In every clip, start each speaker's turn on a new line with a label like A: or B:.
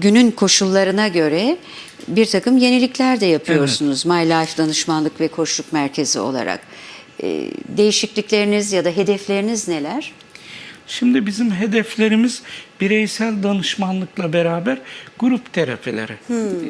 A: günün koşullarına göre bir takım yenilikler de yapıyorsunuz My Life Danışmanlık ve Koçluk Merkezi olarak. E, değişiklikleriniz ya da hedefleriniz neler?
B: Şimdi bizim hedeflerimiz bireysel danışmanlıkla beraber grup terapileri.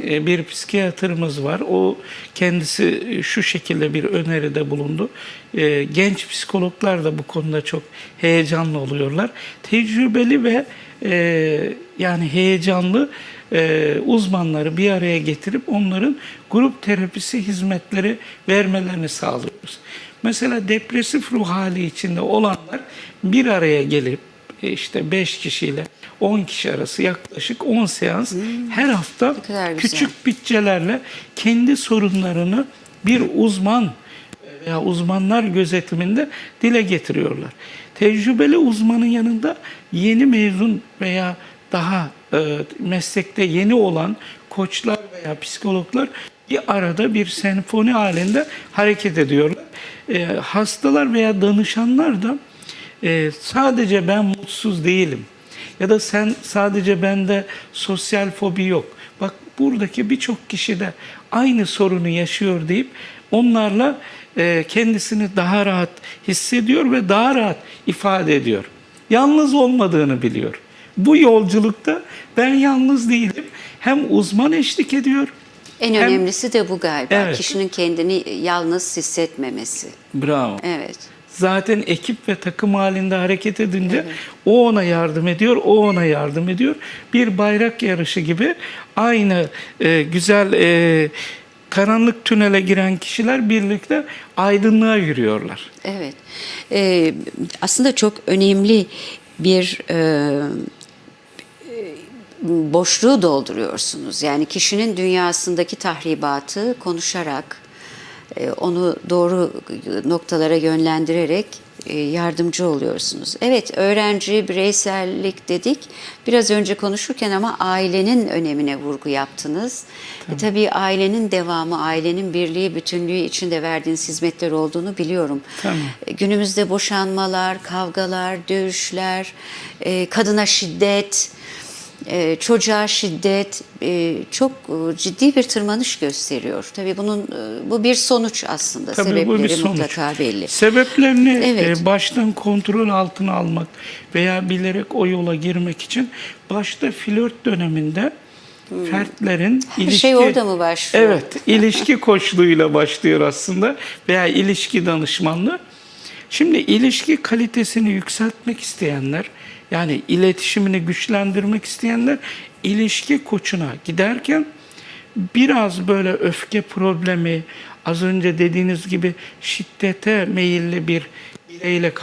B: Ee, Bir psikiyatrımız var. O kendisi e, şu şekilde bir öneride bulundu. Ee, Genç psikologlar da bu konuda çok heyecanlı oluyorlar. Tecrübeli ve e, yani heyecanlı e, uzmanları bir araya getirip onların grup terapisi hizmetleri vermelerini sağlıyoruz. Mesela depresif ruh hali içinde olanlar bir araya gelip e, işte 5 kişiyle 10 kişi arası yaklaşık 10 seans her hafta küçük bütçelerle kendi sorunlarını bir uzman veya uzmanlar gözetiminde dile getiriyorlar. Tecrübeli uzmanın yanında yeni mezun veya daha e, meslekte yeni olan koçlar veya psikologlar bir arada bir senfoni halinde hareket ediyorlar. E, hastalar veya danışanlar da e, sadece ben mutsuz değilim ya da sen sadece bende sosyal fobi yok. Bak buradaki birçok kişi de aynı sorunu yaşıyor deyip onlarla e, kendisini daha rahat hissediyor ve daha rahat ifade ediyor. Yalnız olmadığını biliyor. Bu yolculukta ben yalnız değilim. Hem uzman eşlik ediyor.
A: En
B: hem-
A: önemlisi de bu galiba.
B: Evet.
A: Kişinin kendini yalnız hissetmemesi.
B: Bravo.
A: Evet.
B: Zaten ekip ve takım halinde hareket edince o ona yardım ediyor, o ona yardım ediyor. Bir bayrak yarışı gibi aynı e, güzel e, karanlık tünele giren kişiler birlikte aydınlığa yürüyorlar.
A: Evet. Ee, aslında çok önemli bir e, boşluğu dolduruyorsunuz. Yani kişinin dünyasındaki tahribatı konuşarak, e, onu doğru noktalara yönlendirerek yardımcı oluyorsunuz. Evet, öğrenci, bireysellik dedik. Biraz önce konuşurken ama ailenin önemine vurgu yaptınız. E, tabii ailenin devamı, ailenin birliği, bütünlüğü içinde verdiğiniz hizmetler olduğunu biliyorum.
B: Tamam.
A: E, Günümüzde boşanmalar, kavgalar, dövüşler, e, kadına şiddet, e, çocuğa şiddet e, çok e, ciddi bir tırmanış gösteriyor. Tabii bunun e, bu bir sonuç aslında.
B: Tabii
A: Sebepleri
B: bu bir sonuç.
A: mutlaka belli.
B: Sebeplerini
A: Evet.
B: e, baştan kontrol altına almak veya bilerek o yola girmek için başta flört döneminde fertlerin
A: Hmm. Her şey orada mı başlıyor?
B: Evet, ilişki koçluğuyla başlıyor aslında veya ilişki danışmanlığı. Şimdi ilişki kalitesini yükseltmek isteyenler, yani iletişimini güçlendirmek isteyenler ilişki koçuna giderken biraz böyle öfke problemi, az önce dediğiniz gibi şiddete meyilli bir bireyle